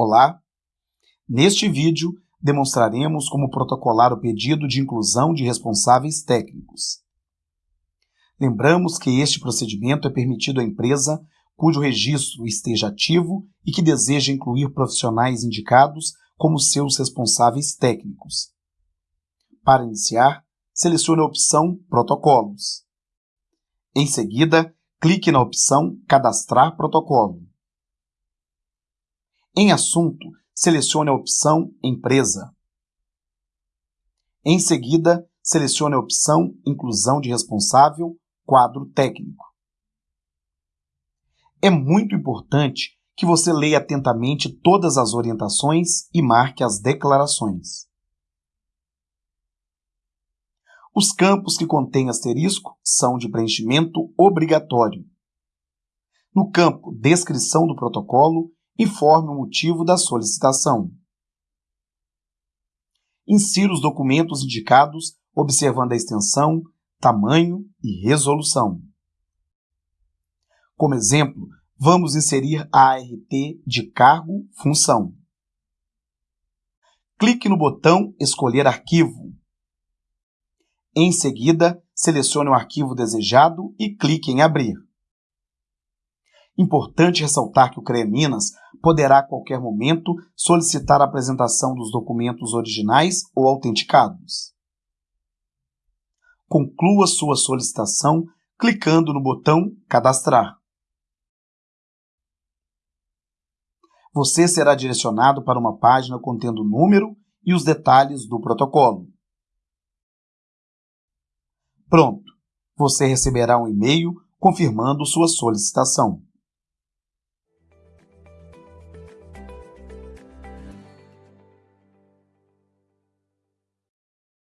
Olá! Neste vídeo, demonstraremos como protocolar o pedido de inclusão de responsáveis técnicos. Lembramos que este procedimento é permitido à empresa cujo registro esteja ativo e que deseja incluir profissionais indicados como seus responsáveis técnicos. Para iniciar, selecione a opção Protocolos. Em seguida, clique na opção Cadastrar protocolo. Em Assunto, selecione a opção Empresa. Em seguida, selecione a opção Inclusão de responsável, quadro técnico. É muito importante que você leia atentamente todas as orientações e marque as declarações. Os campos que contêm asterisco são de preenchimento obrigatório. No campo Descrição do protocolo, informe o motivo da solicitação. Insira os documentos indicados observando a extensão, tamanho e resolução. Como exemplo, vamos inserir a ART de cargo função. Clique no botão Escolher arquivo. Em seguida, selecione o arquivo desejado e clique em Abrir. Importante ressaltar que o CREA Minas poderá a qualquer momento solicitar a apresentação dos documentos originais ou autenticados. Conclua sua solicitação clicando no botão Cadastrar. Você será direcionado para uma página contendo o número e os detalhes do protocolo. Pronto! Você receberá um e-mail confirmando sua solicitação.